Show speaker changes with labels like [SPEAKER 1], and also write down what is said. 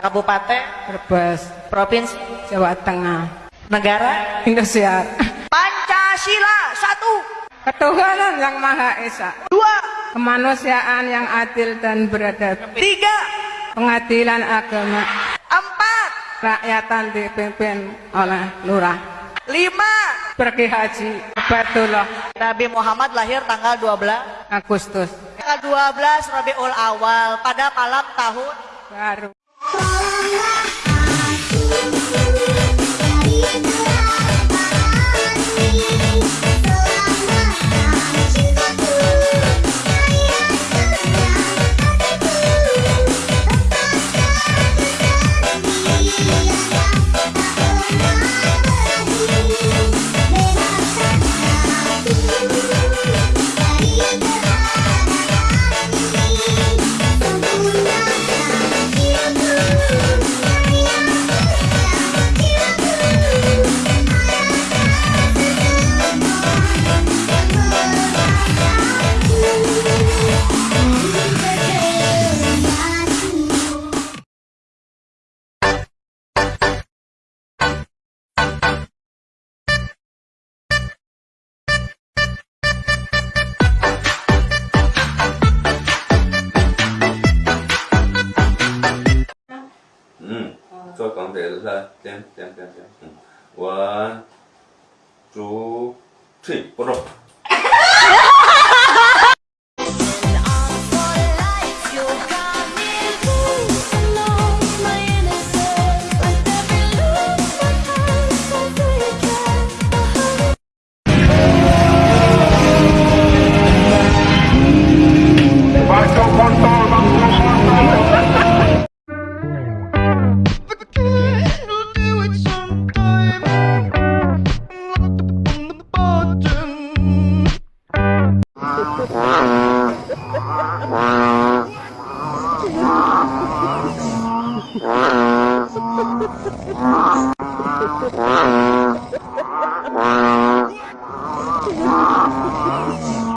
[SPEAKER 1] Kabupaten,
[SPEAKER 2] Brebes,
[SPEAKER 1] provinsi,
[SPEAKER 2] Jawa Tengah,
[SPEAKER 1] negara,
[SPEAKER 2] Indonesia.
[SPEAKER 1] Pancasila satu,
[SPEAKER 2] Ketuhanan yang Maha Esa,
[SPEAKER 1] dua,
[SPEAKER 2] kemanusiaan yang adil dan beradab,
[SPEAKER 1] tiga,
[SPEAKER 2] pengadilan agama,
[SPEAKER 1] empat,
[SPEAKER 2] rakyatan dipimpin oleh lurah.
[SPEAKER 1] lima.
[SPEAKER 2] Pergi haji, Batullah,
[SPEAKER 1] Nabi Muhammad lahir tanggal 12
[SPEAKER 2] Agustus,
[SPEAKER 1] tanggal 12 Rabiul Awal pada malam tahun
[SPEAKER 2] baru.
[SPEAKER 3] 걸 가운데 라, 땜, 땜, 땜, 땜. 원, 두, 트리, 보러.
[SPEAKER 4] Ah